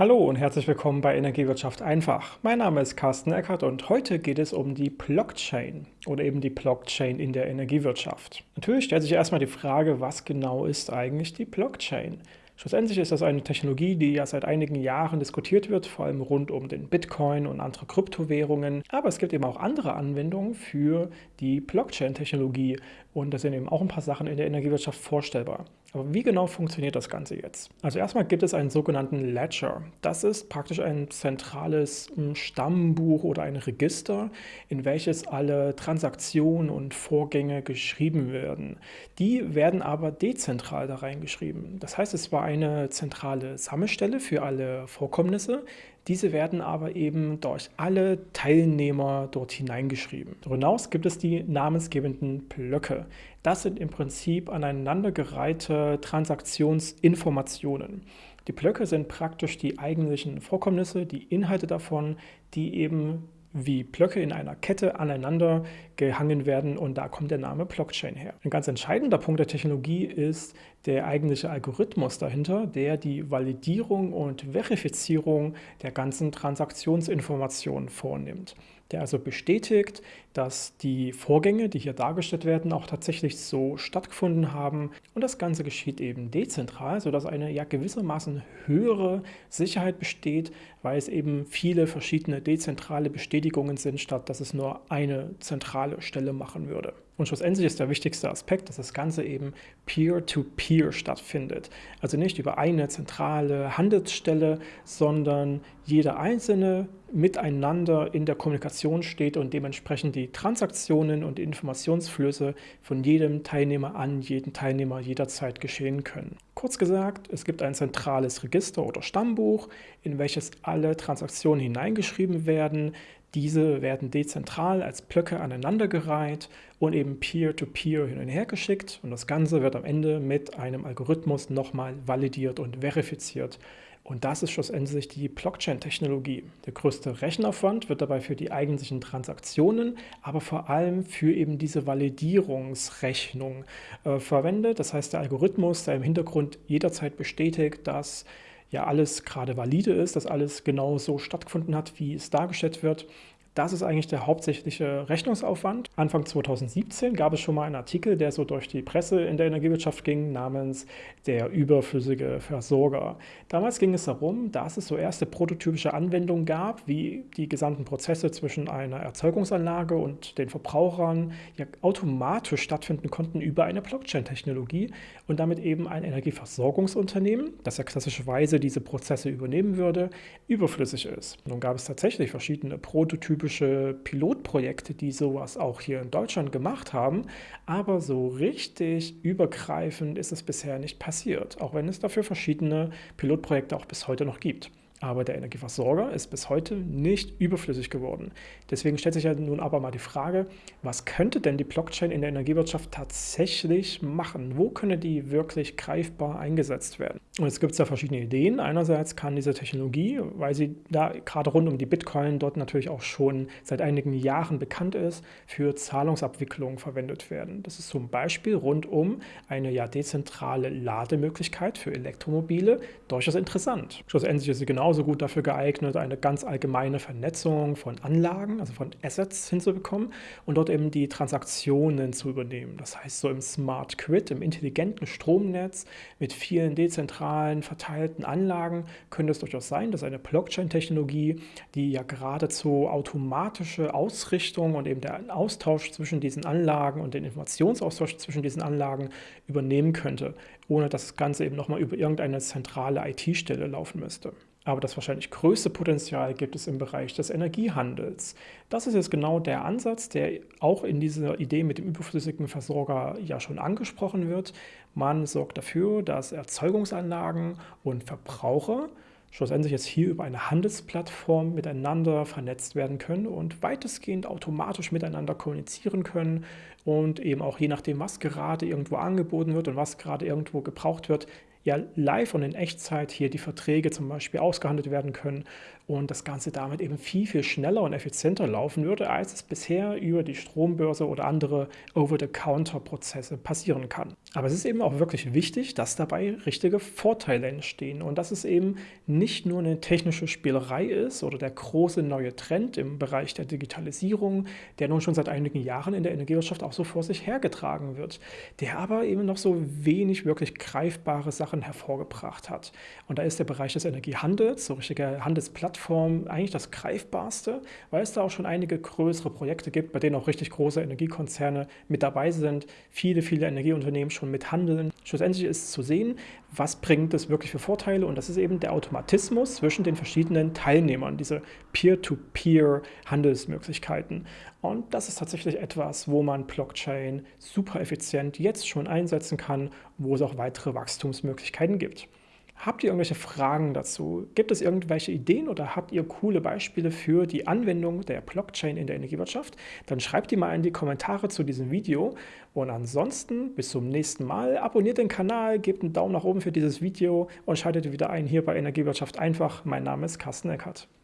Hallo und herzlich willkommen bei Energiewirtschaft einfach. Mein Name ist Carsten Eckert und heute geht es um die Blockchain oder eben die Blockchain in der Energiewirtschaft. Natürlich stellt sich erstmal die Frage, was genau ist eigentlich die Blockchain? Schlussendlich ist das eine Technologie, die ja seit einigen Jahren diskutiert wird, vor allem rund um den Bitcoin und andere Kryptowährungen. Aber es gibt eben auch andere Anwendungen für die Blockchain-Technologie und da sind eben auch ein paar Sachen in der Energiewirtschaft vorstellbar. Aber wie genau funktioniert das Ganze jetzt? Also erstmal gibt es einen sogenannten Ledger. Das ist praktisch ein zentrales hm, Stammbuch oder ein Register, in welches alle Transaktionen und Vorgänge geschrieben werden. Die werden aber dezentral da reingeschrieben. Das heißt, es war eine zentrale Sammelstelle für alle Vorkommnisse, diese werden aber eben durch alle Teilnehmer dort hineingeschrieben. Darüber hinaus gibt es die namensgebenden Blöcke. Das sind im Prinzip aneinandergereihte Transaktionsinformationen. Die Blöcke sind praktisch die eigentlichen Vorkommnisse, die Inhalte davon, die eben wie Blöcke in einer Kette aneinander gehangen werden und da kommt der Name Blockchain her. Ein ganz entscheidender Punkt der Technologie ist der eigentliche Algorithmus dahinter, der die Validierung und Verifizierung der ganzen Transaktionsinformationen vornimmt der also bestätigt, dass die Vorgänge, die hier dargestellt werden, auch tatsächlich so stattgefunden haben. Und das Ganze geschieht eben dezentral, sodass eine ja gewissermaßen höhere Sicherheit besteht, weil es eben viele verschiedene dezentrale Bestätigungen sind, statt dass es nur eine zentrale Stelle machen würde. Und schlussendlich ist der wichtigste Aspekt, dass das Ganze eben peer-to-peer -peer stattfindet. Also nicht über eine zentrale Handelsstelle, sondern jeder Einzelne miteinander in der Kommunikation steht und dementsprechend die Transaktionen und Informationsflüsse von jedem Teilnehmer an jeden Teilnehmer jederzeit geschehen können. Kurz gesagt, es gibt ein zentrales Register oder Stammbuch, in welches alle Transaktionen hineingeschrieben werden, diese werden dezentral als Blöcke aneinandergereiht und eben peer-to-peer -peer hin und her geschickt und das Ganze wird am Ende mit einem Algorithmus nochmal validiert und verifiziert. Und das ist schlussendlich die Blockchain-Technologie. Der größte Rechenaufwand wird dabei für die eigentlichen Transaktionen, aber vor allem für eben diese Validierungsrechnung äh, verwendet. Das heißt, der Algorithmus, der im Hintergrund jederzeit bestätigt, dass ja alles gerade valide ist, dass alles genau so stattgefunden hat, wie es dargestellt wird. Das ist eigentlich der hauptsächliche Rechnungsaufwand. Anfang 2017 gab es schon mal einen Artikel, der so durch die Presse in der Energiewirtschaft ging, namens der überflüssige Versorger. Damals ging es darum, dass es so erste prototypische Anwendungen gab, wie die gesamten Prozesse zwischen einer Erzeugungsanlage und den Verbrauchern ja automatisch stattfinden konnten über eine Blockchain-Technologie und damit eben ein Energieversorgungsunternehmen, das ja klassischerweise diese Prozesse übernehmen würde, überflüssig ist. Nun gab es tatsächlich verschiedene Prototypen typische Pilotprojekte, die sowas auch hier in Deutschland gemacht haben, aber so richtig übergreifend ist es bisher nicht passiert, auch wenn es dafür verschiedene Pilotprojekte auch bis heute noch gibt. Aber der Energieversorger ist bis heute nicht überflüssig geworden. Deswegen stellt sich ja nun aber mal die Frage, was könnte denn die Blockchain in der Energiewirtschaft tatsächlich machen? Wo könne die wirklich greifbar eingesetzt werden? Und es gibt ja verschiedene Ideen. Einerseits kann diese Technologie, weil sie da gerade rund um die Bitcoin dort natürlich auch schon seit einigen Jahren bekannt ist, für Zahlungsabwicklung verwendet werden. Das ist zum Beispiel rund um eine ja dezentrale Lademöglichkeit für Elektromobile durchaus interessant. Schlussendlich ist sie genau genauso gut dafür geeignet, eine ganz allgemeine Vernetzung von Anlagen, also von Assets hinzubekommen und dort eben die Transaktionen zu übernehmen. Das heißt, so im Smart Grid, im intelligenten Stromnetz mit vielen dezentralen, verteilten Anlagen könnte es durchaus sein, dass eine Blockchain-Technologie, die ja geradezu automatische Ausrichtung und eben der Austausch zwischen diesen Anlagen und den Informationsaustausch zwischen diesen Anlagen übernehmen könnte, ohne dass das Ganze eben nochmal über irgendeine zentrale IT-Stelle laufen müsste. Aber das wahrscheinlich größte Potenzial gibt es im Bereich des Energiehandels. Das ist jetzt genau der Ansatz, der auch in dieser Idee mit dem überflüssigen Versorger ja schon angesprochen wird. Man sorgt dafür, dass Erzeugungsanlagen und Verbraucher schlussendlich jetzt hier über eine Handelsplattform miteinander vernetzt werden können und weitestgehend automatisch miteinander kommunizieren können und eben auch je nachdem, was gerade irgendwo angeboten wird und was gerade irgendwo gebraucht wird, ja live und in Echtzeit hier die Verträge zum Beispiel ausgehandelt werden können und das Ganze damit eben viel, viel schneller und effizienter laufen würde, als es bisher über die Strombörse oder andere Over-the-Counter-Prozesse passieren kann. Aber es ist eben auch wirklich wichtig, dass dabei richtige Vorteile entstehen und dass es eben nicht nur eine technische Spielerei ist oder der große neue Trend im Bereich der Digitalisierung, der nun schon seit einigen Jahren in der Energiewirtschaft auch so vor sich hergetragen wird, der aber eben noch so wenig wirklich greifbare Sachen hervorgebracht hat. Und da ist der Bereich des Energiehandels, so richtige Handelsplattform, eigentlich das greifbarste, weil es da auch schon einige größere Projekte gibt, bei denen auch richtig große Energiekonzerne mit dabei sind, viele, viele Energieunternehmen schon mit handeln. Schlussendlich ist zu sehen, was bringt es wirklich für Vorteile und das ist eben der Automatismus zwischen den verschiedenen Teilnehmern, diese Peer-to-Peer-Handelsmöglichkeiten. Und das ist tatsächlich etwas, wo man Blockchain super effizient jetzt schon einsetzen kann, wo es auch weitere Wachstumsmöglichkeiten gibt. Habt ihr irgendwelche Fragen dazu? Gibt es irgendwelche Ideen oder habt ihr coole Beispiele für die Anwendung der Blockchain in der Energiewirtschaft? Dann schreibt die mal in die Kommentare zu diesem Video. Und ansonsten bis zum nächsten Mal. Abonniert den Kanal, gebt einen Daumen nach oben für dieses Video und schaltet wieder ein hier bei Energiewirtschaft einfach. Mein Name ist Carsten Eckert.